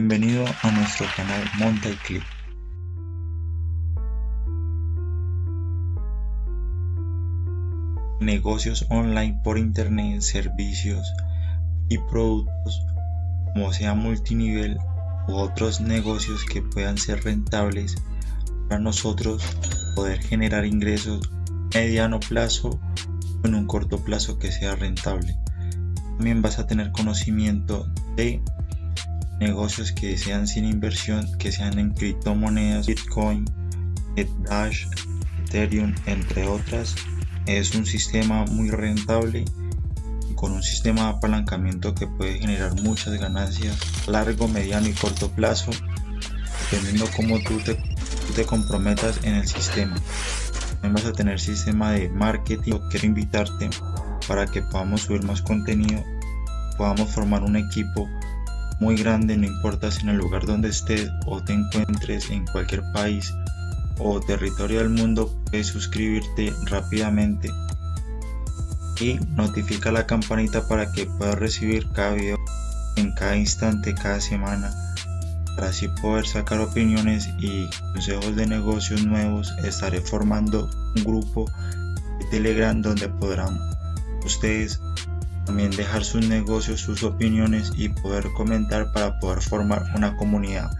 Bienvenido a nuestro canal Monta y Click. Negocios online por internet, servicios y productos como sea multinivel u otros negocios que puedan ser rentables para nosotros poder generar ingresos mediano plazo o en un corto plazo que sea rentable. También vas a tener conocimiento de negocios que sean sin inversión, que sean en criptomonedas, Bitcoin, Dash, Ethereum, entre otras. Es un sistema muy rentable con un sistema de apalancamiento que puede generar muchas ganancias largo, mediano y corto plazo, dependiendo cómo tú te, te comprometas en el sistema. También vas a tener sistema de marketing. Quiero invitarte para que podamos subir más contenido, podamos formar un equipo muy grande, no importa si en el lugar donde estés o te encuentres en cualquier país o territorio del mundo, puedes suscribirte rápidamente y notifica la campanita para que puedas recibir cada video en cada instante, cada semana para así poder sacar opiniones y consejos de negocios nuevos. Estaré formando un grupo de telegram donde podrán ustedes también dejar sus negocios, sus opiniones y poder comentar para poder formar una comunidad